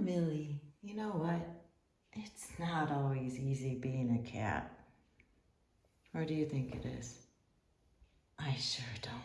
Millie. You know what? It's not always easy being a cat. Or do you think it is? I sure don't.